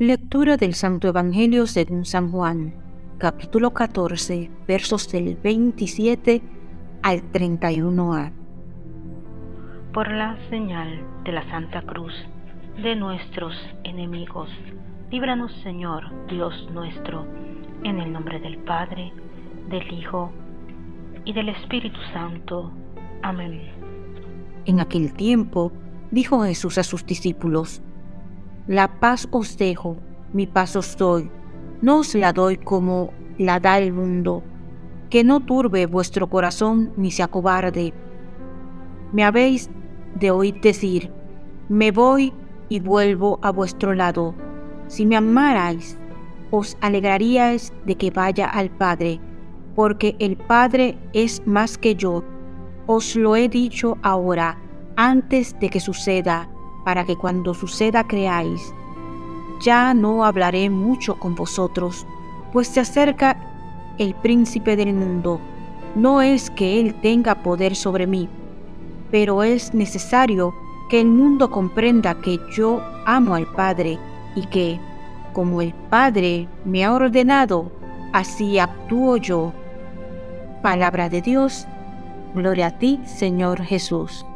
Lectura del Santo Evangelio según San Juan, capítulo 14, versos del 27 al 31a. Por la señal de la Santa Cruz de nuestros enemigos, líbranos Señor Dios nuestro, en el nombre del Padre, del Hijo y del Espíritu Santo. Amén. En aquel tiempo dijo Jesús a sus discípulos, La paz os dejo, mi paz os doy, no os la doy como la da el mundo, que no turbe vuestro corazón ni se acobarde. Me habéis de oír decir, me voy y vuelvo a vuestro lado. Si me amarais, os alegraríais de que vaya al Padre, porque el Padre es más que yo. Os lo he dicho ahora, antes de que suceda, para que cuando suceda creáis. Ya no hablaré mucho con vosotros, pues se acerca el príncipe del mundo. No es que él tenga poder sobre mí, pero es necesario que el mundo comprenda que yo amo al Padre y que, como el Padre me ha ordenado, así actúo yo. Palabra de Dios, gloria a ti, Señor Jesús.